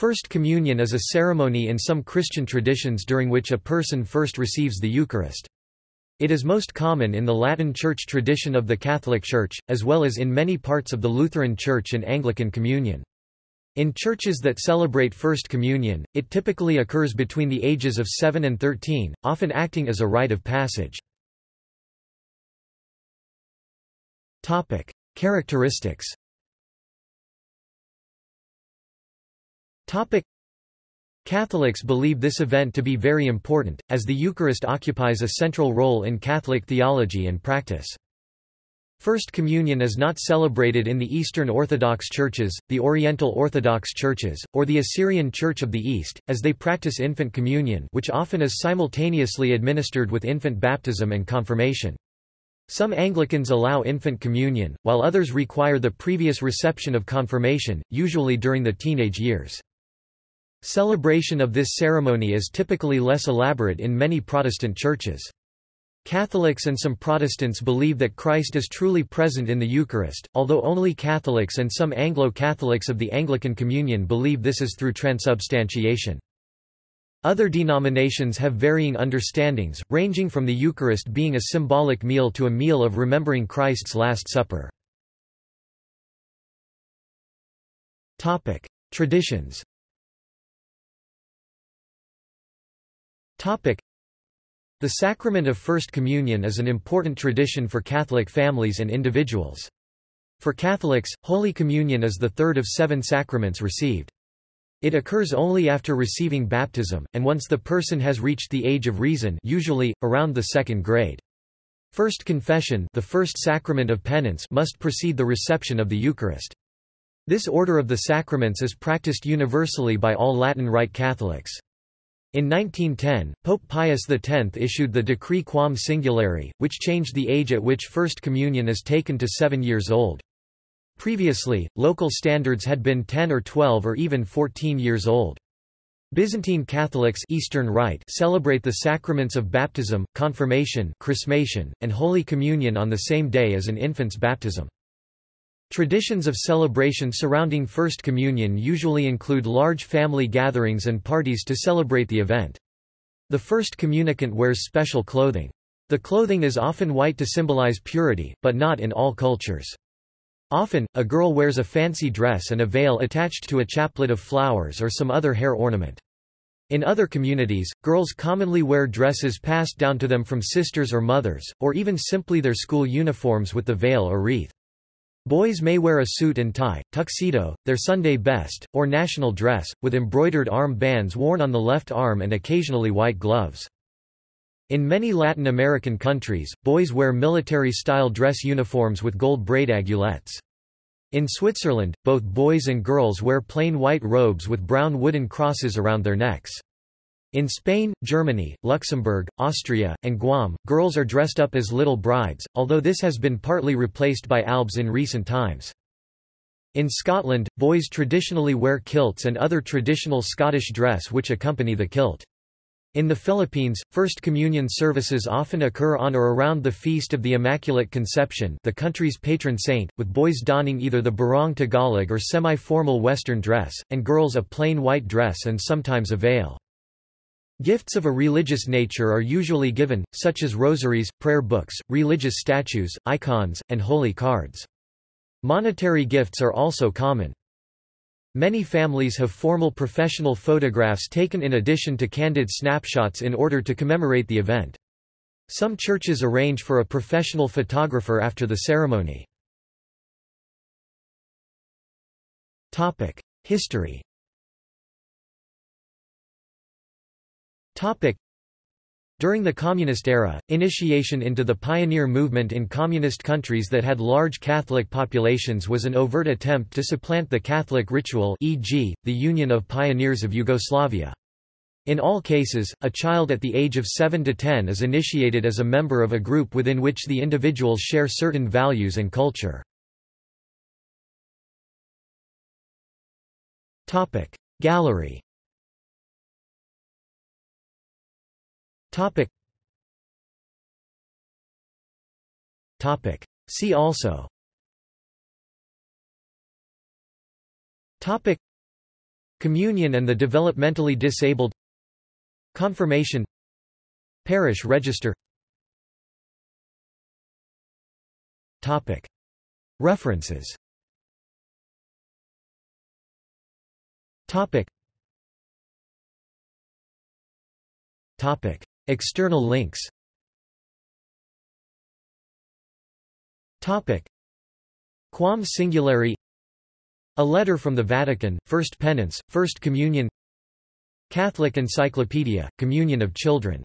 First Communion is a ceremony in some Christian traditions during which a person first receives the Eucharist. It is most common in the Latin Church tradition of the Catholic Church, as well as in many parts of the Lutheran Church and Anglican Communion. In churches that celebrate First Communion, it typically occurs between the ages of 7 and 13, often acting as a rite of passage. Characteristics Catholics believe this event to be very important, as the Eucharist occupies a central role in Catholic theology and practice. First Communion is not celebrated in the Eastern Orthodox churches, the Oriental Orthodox churches, or the Assyrian Church of the East, as they practice infant communion which often is simultaneously administered with infant baptism and confirmation. Some Anglicans allow infant communion, while others require the previous reception of confirmation, usually during the teenage years. Celebration of this ceremony is typically less elaborate in many Protestant churches. Catholics and some Protestants believe that Christ is truly present in the Eucharist, although only Catholics and some Anglo-Catholics of the Anglican Communion believe this is through transubstantiation. Other denominations have varying understandings, ranging from the Eucharist being a symbolic meal to a meal of remembering Christ's Last Supper. Traditions the sacrament of First Communion is an important tradition for Catholic families and individuals. For Catholics, Holy Communion is the third of seven sacraments received. It occurs only after receiving baptism, and once the person has reached the age of reason usually, around the second grade. First confession the first sacrament of penance must precede the reception of the Eucharist. This order of the sacraments is practiced universally by all Latin Rite Catholics. In 1910, Pope Pius X issued the Decree Quam Singulari, which changed the age at which First Communion is taken to seven years old. Previously, local standards had been 10 or 12 or even 14 years old. Byzantine Catholics Eastern Rite celebrate the sacraments of baptism, confirmation chrismation, and Holy Communion on the same day as an infant's baptism. Traditions of celebration surrounding First Communion usually include large family gatherings and parties to celebrate the event. The first communicant wears special clothing. The clothing is often white to symbolize purity, but not in all cultures. Often, a girl wears a fancy dress and a veil attached to a chaplet of flowers or some other hair ornament. In other communities, girls commonly wear dresses passed down to them from sisters or mothers, or even simply their school uniforms with the veil or wreath. Boys may wear a suit and tie, tuxedo, their Sunday best, or national dress, with embroidered arm bands worn on the left arm and occasionally white gloves. In many Latin American countries, boys wear military-style dress uniforms with gold braid aiguillettes. In Switzerland, both boys and girls wear plain white robes with brown wooden crosses around their necks. In Spain, Germany, Luxembourg, Austria, and Guam, girls are dressed up as little brides, although this has been partly replaced by albs in recent times. In Scotland, boys traditionally wear kilts and other traditional Scottish dress which accompany the kilt. In the Philippines, First Communion services often occur on or around the Feast of the Immaculate Conception the country's patron saint, with boys donning either the barong Tagalog or semi-formal Western dress, and girls a plain white dress and sometimes a veil. Gifts of a religious nature are usually given, such as rosaries, prayer books, religious statues, icons, and holy cards. Monetary gifts are also common. Many families have formal professional photographs taken in addition to candid snapshots in order to commemorate the event. Some churches arrange for a professional photographer after the ceremony. History During the Communist era, initiation into the pioneer movement in communist countries that had large Catholic populations was an overt attempt to supplant the Catholic ritual e.g., the Union of Pioneers of Yugoslavia. In all cases, a child at the age of 7 to 10 is initiated as a member of a group within which the individuals share certain values and culture. Gallery Topic. Topic. See also Topic. Communion and the developmentally disabled Confirmation Parish register Topic. References Topic. Topic. External links. Topic. Quam Singulari. A letter from the Vatican, First Penance, First Communion. Catholic Encyclopedia, Communion of Children